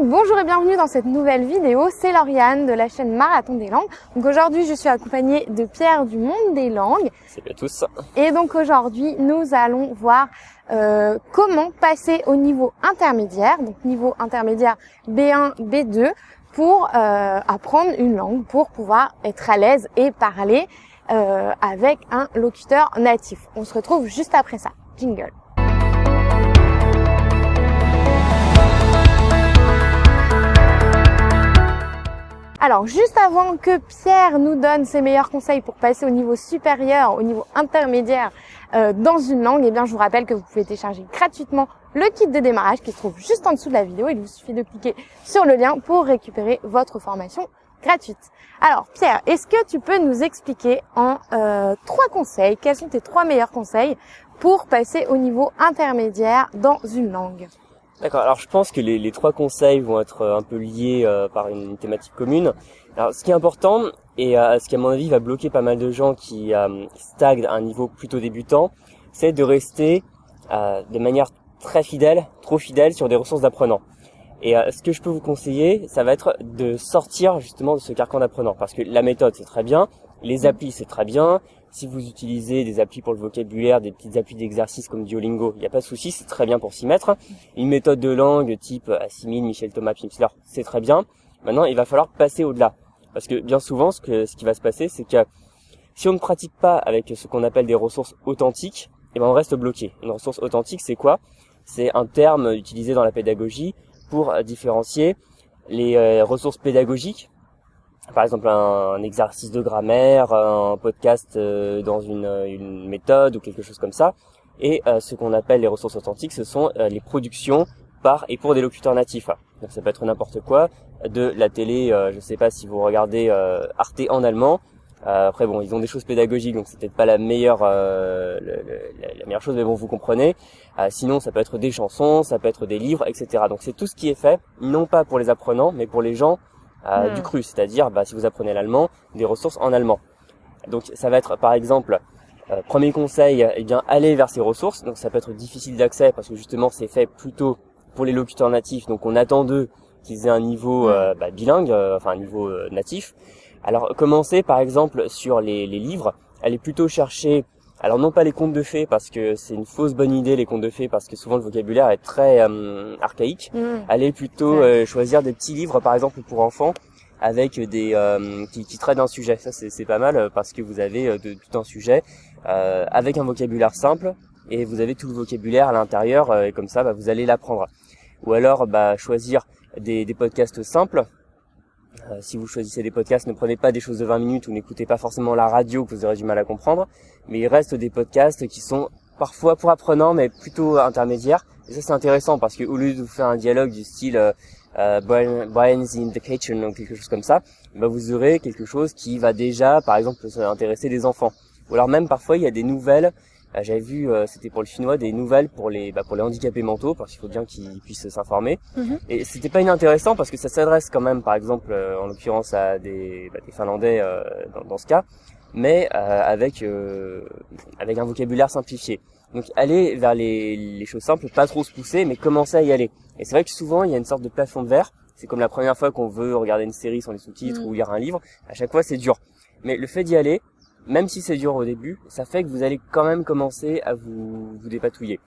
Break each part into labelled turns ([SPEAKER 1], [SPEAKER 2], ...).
[SPEAKER 1] Donc bonjour et bienvenue dans cette nouvelle vidéo, c'est Lauriane de la chaîne Marathon des langues. Donc aujourd'hui je suis accompagnée de Pierre du Monde des langues.
[SPEAKER 2] Salut à tous.
[SPEAKER 1] Et donc aujourd'hui nous allons voir euh, comment passer au niveau intermédiaire, donc niveau intermédiaire B1, B2, pour euh, apprendre une langue, pour pouvoir être à l'aise et parler euh, avec un locuteur natif. On se retrouve juste après ça. Jingle. Alors, juste avant que Pierre nous donne ses meilleurs conseils pour passer au niveau supérieur, au niveau intermédiaire euh, dans une langue, eh bien, je vous rappelle que vous pouvez télécharger gratuitement le kit de démarrage qui se trouve juste en dessous de la vidéo. Il vous suffit de cliquer sur le lien pour récupérer votre formation gratuite. Alors, Pierre, est-ce que tu peux nous expliquer en euh, trois conseils, quels sont tes trois meilleurs conseils pour passer au niveau intermédiaire dans une langue?
[SPEAKER 2] D'accord. Alors je pense que les, trois conseils vont être euh, un peu liés euh, par une thématique commune. Alors ce qui est important et euh, ce qui à mon avis va bloquer pas mal de gens qui stagnent à un niveau plutôt débutant, c'est de rester de manière très fidèle, trop fidèle sur des ressources d'apprenants. Et ce que je peux vous conseiller, ça va être de sortir justement de ce carcan d'apprenant, parce que la méthode c'est très bien, les applis c'est très bien, si vous utilisez des applis pour le vocabulaire, des petites applis d'exercice comme Duolingo, il n'y a pas de souci, c'est très bien pour s'y mettre. Une méthode de langue type Assimil, Michel Thomas, Pimsleur, c'est très bien. Maintenant, il va falloir passer au-delà. Parce que bien souvent, ce qui va se passer, c'est que si on ne pratique pas avec ce qu'on appelle des ressources authentiques, eh ben on reste bloqué. Une ressource authentique, c'est quoi? C'est un terme utilisé dans la pédagogie pour différencier les euh, ressources pédagogiques par exemple un, exercice de grammaire, un podcast euh, dans une, une, méthode ou quelque chose comme ça. Et euh, ce qu'on appelle les ressources authentiques, ce sont euh, les productions par et pour des locuteurs natifs. Donc ça peut être n'importe quoi, de la télé, je ne sais pas si vous regardez Arte en allemand. après bon, ils ont des choses pédagogiques, donc c'est peut-être pas la meilleure, la, meilleure chose, mais bon, vous comprenez. sinon, ça peut être des chansons, ça peut être des livres, etc. Donc c'est tout ce qui est fait, non pas pour les apprenants, mais pour les gens euh, du hmm. cru, c'est-à-dire bah, si vous apprenez l'allemand, des ressources en allemand. Donc ça va être par exemple euh, premier conseil, eh bien aller vers ces ressources. Donc ça peut être difficile d'accès parce que justement c'est fait plutôt pour les locuteurs natifs. Donc on attend d'eux qu'ils aient un niveau hmm. euh, bah, bilingue, enfin un niveau natif. Alors commencez par exemple sur les, les livres. Allez plutôt chercher alors non pas les contes de fées parce que c'est une fausse bonne idée les contes de fées parce que souvent le vocabulaire est très euh, archaïque. Mm. Allez plutôt euh, choisir des petits livres par exemple pour enfants avec des euh, qui, qui, traitent d'un sujet. Ça c'est pas mal parce que vous avez de, tout un sujet avec un vocabulaire simple et vous avez tout le vocabulaire à l'intérieur et comme ça bah, vous allez l'apprendre. Ou alors bah, choisir des, des podcasts simples euh, si vous choisissez des podcasts, ne prenez pas des choses de 20 minutes ou n'écoutez pas forcément la radio que vous aurez du mal à comprendre. Mais il reste des podcasts qui sont parfois pour apprenants, mais plutôt intermédiaires. Et ça, c'est intéressant parce que au lieu de vous faire un dialogue du style euh, euh Brian's in the kitchen ou quelque chose comme ça, bah, vous aurez quelque chose qui va déjà, par exemple, intéresser des enfants. Ou alors même parfois, il y a des nouvelles j'avais vu, euh, c'était pour le chinois, des nouvelles pour les bah, pour les handicapés mentaux, parce qu'il faut bien qu'ils puissent s'informer. Mhm. Et c'était pas inintéressant parce que ça s'adresse quand même, par exemple, euh, en l'occurrence à des, bah, des Finlandais dans, dans, ce cas, mais avec avec un vocabulaire simplifié. Donc aller vers les, les choses simples, pas trop se pousser, mais commencer à y aller. Et c'est vrai que souvent il y a une sorte de plafond de verre. C'est comme la première fois qu'on veut regarder une série sans les sous-titres mhm. ou lire un livre. À chaque fois c'est dur. Mais le fait d'y aller, même si c'est dur au début, ça fait que vous allez quand même commencer à vous, vous dépatouiller.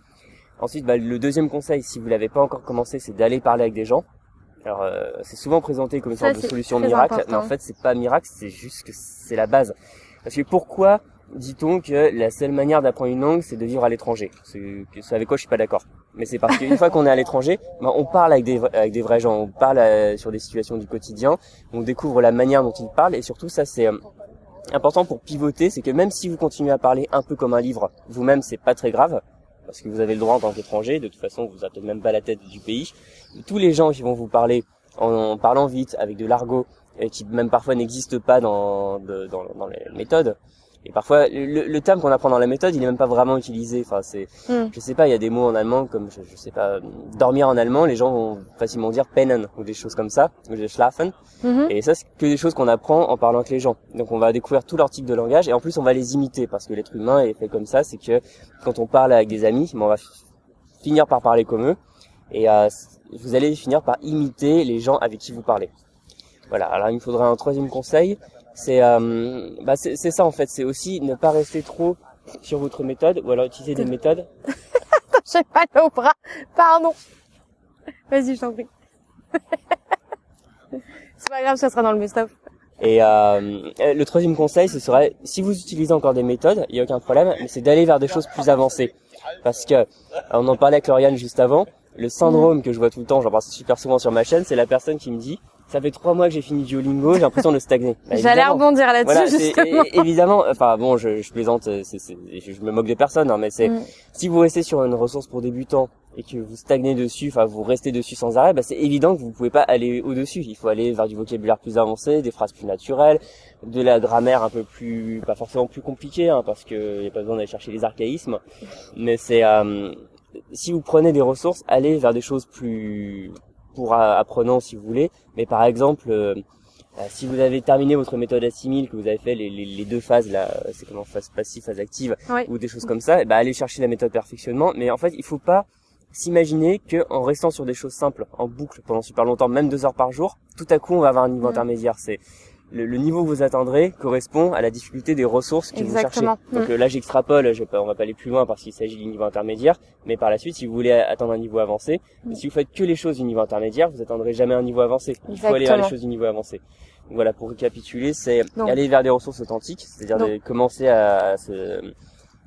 [SPEAKER 2] Ensuite, bah, le deuxième conseil, si vous l'avez pas encore commencé, c'est d'aller parler avec des gens. Alors, euh, c'est souvent présenté comme une sorte de solution miracle, mais en fait, c'est pas miracle, c'est juste que c'est la base. Parce que pourquoi dit-on que la seule manière d'apprendre une langue, c'est de vivre à l'étranger? C'est avec quoi je suis pas d'accord. Mais c'est parce qu'une fois qu'on est à l'étranger, bah, on parle avec des, avec des vrais gens, on parle euh, sur des situations du quotidien, on découvre la manière dont ils parlent, et surtout ça, c'est euh, important pour pivoter, c'est que même si vous continuez à parler un peu comme un livre, vous-même, c'est pas très grave, parce que vous avez le droit en tant qu'étranger, de toute façon, vous n'avez même pas la tête du pays. Tous les gens qui vont vous parler en, parlant vite, avec de l'argot, qui même parfois n'existe pas dans, dans, dans les méthodes, et parfois, le, le terme qu'on apprend dans la méthode, il est même pas vraiment utilisé. Enfin, c'est, hmm. je sais pas, il y a des mots en allemand comme, je, je, sais pas, dormir en allemand, les gens vont facilement dire pennen ou des choses comme ça, ou des schlafen. Mhm. Et ça, c'est que des choses qu'on apprend en parlant avec les gens. Donc, on va découvrir tout leur type de langage et en plus, on va les imiter parce que l'être humain est fait comme ça. C'est que quand on parle avec des amis, on va finir par parler comme eux. et euh, vous allez finir par imiter les gens avec qui vous parlez. Voilà. Alors il me faudrait un troisième conseil, c'est euh, bah, c'est ça en fait, c'est aussi ne pas rester trop sur votre méthode ou alors utiliser des méthodes.
[SPEAKER 1] J'ai mal au bras, pardon. Vas-y, je t'en prie. c'est pas grave, ça sera dans le best-of.
[SPEAKER 2] Et euh, le troisième conseil, ce serait, si vous utilisez encore des méthodes, il n'y a aucun problème, mais c'est d'aller vers des choses plus avancées. Parce que, on en parlait avec Lauriane juste avant, le syndrome que je vois tout le temps, j'en parle super souvent sur ma chaîne, c'est la personne qui me dit, ça fait trois mois que j'ai fini Duolingo, j'ai l'impression de stagner.
[SPEAKER 1] Bah, J'allais rebondir là-dessus justement.
[SPEAKER 2] Évidemment, enfin bon, je, je plaisante, c'est, je me moque des personnes, hein, mais c'est mm. si vous restez sur une ressource pour débutants et que vous stagnez dessus, enfin vous restez dessus sans arrêt, bah, c'est évident que vous pouvez pas aller au-dessus. Il faut aller vers du vocabulaire plus avancé, des phrases plus naturelles, de la grammaire un peu plus, pas forcément plus compliquée, hein, parce que y a pas besoin d'aller chercher les archaïsmes, mais c'est euh, si vous prenez des ressources, allez vers des choses plus pour apprenants si vous voulez. Mais par exemple, euh, euh, si vous avez terminé votre méthode assimile, que vous avez fait les, les, deux phases là, c'est comment phase passive, phase active, ou des choses comme ça, et eh ben allez chercher la méthode perfectionnement. Mais en fait, il faut pas s'imaginer que en restant sur des choses simples en boucle pendant super longtemps, même deux heures par jour, tout à coup on va avoir un niveau intermédiaire. C'est le, niveau que vous atteindrez correspond à la difficulté des ressources que vous cherchez. Donc mm. euh, là, j'extrapole, je, on va pas aller plus loin parce qu'il s'agit du niveau intermédiaire, mais par la suite, si vous voulez atteindre un niveau avancé, mm. si vous faites que les choses du niveau intermédiaire, vous atteindrez jamais un niveau avancé. Il faut aller vers les choses du niveau avancé. voilà, pour récapituler, c'est aller vers des ressources authentiques, c'est-à-dire de commencer à, se,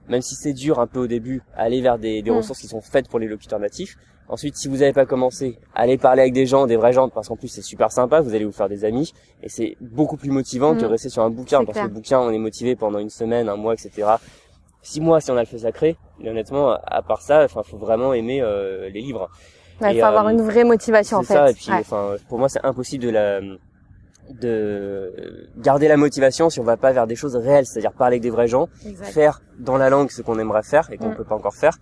[SPEAKER 2] même si c'est dur un peu au début, aller vers des, des mm. ressources qui sont faites pour les locuteurs natifs. Ensuite, si vous n'avez pas commencé, allez parler avec des gens, des vrais gens, parce qu'en plus c'est super sympa, vous allez vous faire des amis, et c'est beaucoup plus motivant que de mm. rester sur un bouquin, parce que le bouquin, on est motivé pendant une semaine, un mois, etc. Six mois si on a le feu sacré, mais honnêtement, à part ça, enfin, faut vraiment aimer euh, les livres.
[SPEAKER 1] Il faut avoir euh, une vraie motivation en fait.
[SPEAKER 2] ça, et puis, enfin, pour moi, c'est impossible de la de garder la motivation si on va pas vers des choses réelles, c'est-à-dire parler avec des vrais gens, faire dans la langue ce qu'on aimerait faire et qu'on ne mm. peut pas encore faire,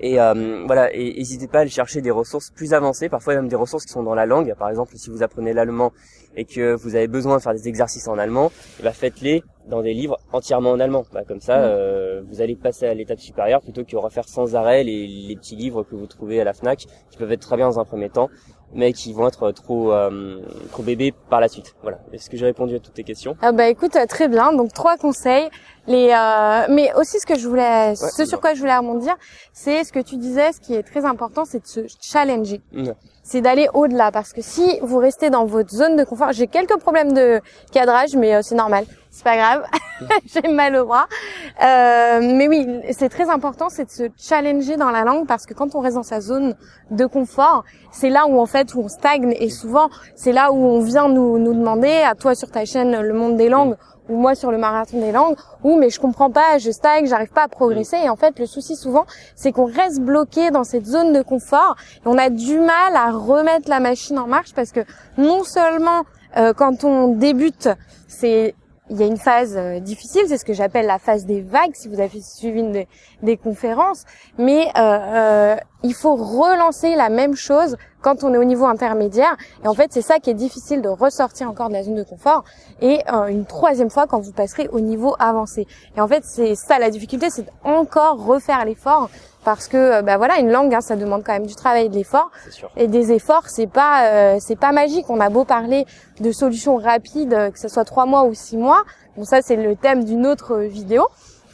[SPEAKER 2] et euh, voilà, n'hésitez pas à aller chercher des ressources plus avancées, parfois même des ressources qui sont dans la langue. Par exemple, si vous apprenez l'allemand et que vous avez besoin de faire des exercices en allemand, eh ben, faites-les dans des livres entièrement en allemand. Bah, comme ça, mm. euh, vous allez passer à l'étape supérieure plutôt que refaire sans arrêt les, les, petits livres que vous trouvez à la Fnac, qui peuvent être très bien dans un premier temps, mais qui vont être trop euh, trop bébés par la suite. Voilà. Est-ce que j'ai répondu à toutes tes questions?
[SPEAKER 1] Ah bah écoute, très bien. Donc trois conseils. Les, euh, mais aussi ce que je voulais, ce sur quoi je voulais rebondir, c'est ce que tu disais, ce qui est très important, c'est de se challenger. C'est d'aller au-delà, parce que si vous restez dans votre zone de confort, j'ai quelques problèmes de cadrage, mais euh, c'est normal, c'est pas grave, j'ai mal au bras. Euh, mais oui, c'est très important, c'est de se challenger dans la langue, parce que quand on reste dans sa zone de confort, c'est là où en fait où on stagne, et souvent c'est là où on vient nous nous demander, à toi sur ta chaîne Le Monde des langues ou moi sur le marathon des langues, ou mais je comprends pas, je stagne, j'arrive pas à progresser. Et en fait, le souci souvent, c'est qu'on reste bloqué dans cette zone de confort et on a du mal à remettre la machine en marche parce que non seulement euh, quand on débute, c'est il y a une phase euh, difficile, c'est ce que j'appelle la phase des vagues, si vous avez suivi des conférences, mais euh, euh, il faut relancer la même chose quand on est au niveau intermédiaire. Et en fait, c'est ça qui est difficile de ressortir encore de la zone de confort. Et euh, une troisième fois quand vous passerez au niveau avancé. Et en fait, c'est ça la difficulté, c'est encore refaire l'effort. Parce que bah voilà une langue hein, ça demande quand même du travail et de l'effort. Et des efforts c'est pas euh, c'est pas magique. On a beau parler de solutions rapides que ce soit trois mois ou six mois. Bon ça c'est le thème d'une autre vidéo.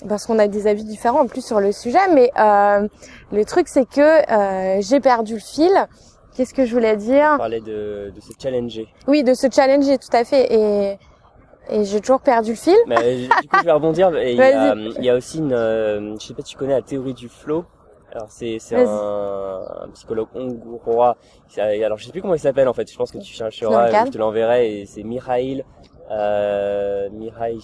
[SPEAKER 1] Parce qu'on a des avis différents en plus sur le sujet. Mais euh, le truc c'est que euh, j'ai perdu le fil qu'est-ce que je voulais dire
[SPEAKER 2] on parlait de, de se challenger
[SPEAKER 1] oui de se challenger tout à fait et et j'ai toujours perdu le fil.
[SPEAKER 2] Mais, du coup, je vais rebondir. Il y, a, il y a aussi une, je sais pas si tu connais la théorie du flow. Alors c'est c'est un, un, psychologue hongrois. Alors je sais plus comment il s'appelle en fait. Je pense que tu chercheras, je te l'enverrai. Et c'est Mihail. Euh, Mihail.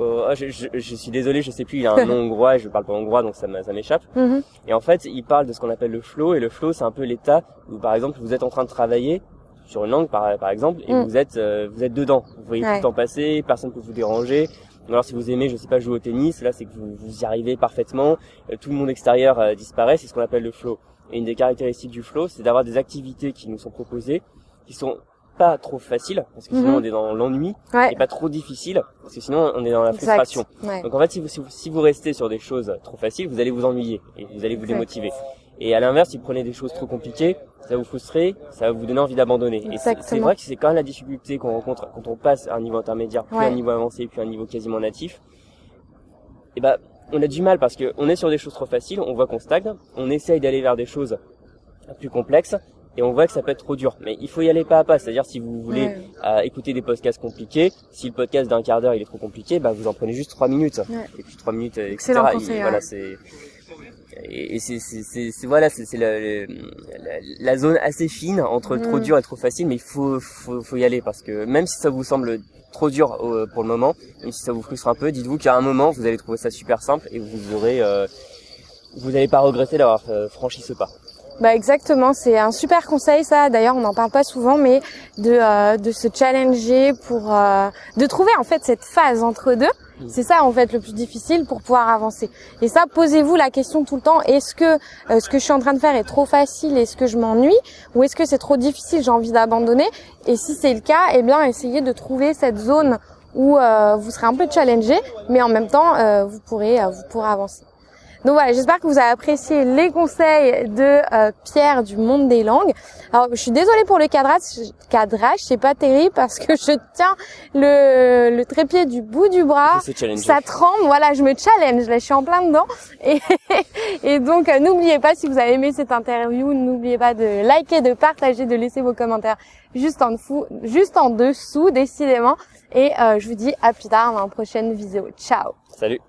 [SPEAKER 2] Oh, je, je, je, suis désolé, je sais plus. Il a un nom hongrois et je parle pas hongrois, donc ça m'échappe. Mm-hmm. Et en fait, il parle de ce qu'on appelle le flow. Et le flow, c'est un peu l'état où, par exemple, vous êtes en train de travailler sur une langue, par, par exemple, et mm. vous êtes euh, vous êtes dedans. Vous voyez tout le temps passer, personne peut vous déranger alors si vous aimez, je sais pas, jouer au tennis, là c'est que vous, vous, y arrivez parfaitement, euh, tout le monde extérieur euh, disparaît, c'est ce qu'on appelle le flow. Et une des caractéristiques du flow, c'est d'avoir des activités qui nous sont proposées, qui sont pas trop faciles, parce que sinon mhm. on est dans l'ennui, et pas trop difficiles, parce que sinon on est dans la frustration. Donc en fait, si vous, si vous, restez sur des choses trop faciles, vous allez vous ennuyer, et vous allez vous démotiver. Et à l'inverse, si vous prenez des choses trop compliquées, ça va vous frustrer, ça va vous donner envie d'abandonner. Et c'est vrai que c'est quand même la difficulté qu'on rencontre quand on passe à un niveau intermédiaire, puis
[SPEAKER 1] Ouais.
[SPEAKER 2] un niveau avancé, puis un niveau quasiment natif. Et ben, on a du mal parce que on est sur des choses trop faciles, on voit qu'on stagne, on essaye d'aller vers des choses plus complexes, et on voit que ça peut être trop dur. Mais il faut y aller pas à pas. C'est-à-dire si vous voulez
[SPEAKER 1] Ouais.
[SPEAKER 2] euh, écouter des podcasts compliqués, si le podcast d'un quart d'heure il est trop compliqué, bah vous en prenez juste trois minutes.
[SPEAKER 1] Ouais.
[SPEAKER 2] Et puis trois minutes, etc.
[SPEAKER 1] Excellent
[SPEAKER 2] Et
[SPEAKER 1] conseil,
[SPEAKER 2] voilà,
[SPEAKER 1] ouais.
[SPEAKER 2] c'est et c'est voilà c'est la, la, la zone assez fine entre trop
[SPEAKER 1] Mm.
[SPEAKER 2] dur et trop facile mais il faut faut faut y aller parce que même si ça vous semble trop dur euh, pour le moment même si ça vous frustre un peu dites-vous qu'à un moment vous allez trouver ça super simple et vous aurez euh, vous n'allez pas regretter d'avoir euh, franchi ce pas
[SPEAKER 1] Bah exactement, c'est un super conseil ça. D'ailleurs, on n'en parle pas souvent, mais de euh, de se challenger pour euh, de trouver en fait cette phase entre deux.
[SPEAKER 2] Mm.
[SPEAKER 1] C'est ça en fait le plus difficile pour pouvoir avancer. Et ça, posez-vous la question tout le temps est-ce que euh, ce que je suis en train de faire est trop facile? Est-ce que je m'ennuie? Ou est-ce que c'est trop difficile? J'ai envie d'abandonner. Et si c'est le cas, eh bien, essayez de trouver cette zone où euh, vous serez un peu challengé, mais en même temps, euh, vous pourrez euh, vous pourrez avancer. Donc voilà, j'espère que vous avez apprécié les conseils de euh, Pierre du monde des langues. Alors, je suis désolée pour le cadrage, cadrage, c'est pas terrible parce que je tiens le, le trépied du bout du bras. Ça tremble, voilà, je me challenge, là, je suis en plein dedans. Et, et donc, euh, n'oubliez pas, si vous avez aimé cette interview, n'oubliez pas de liker, de partager, de laisser vos commentaires juste en dessous, juste en dessous, décidément. Et euh, je vous dis à plus tard dans la prochaine vidéo. Ciao
[SPEAKER 2] salut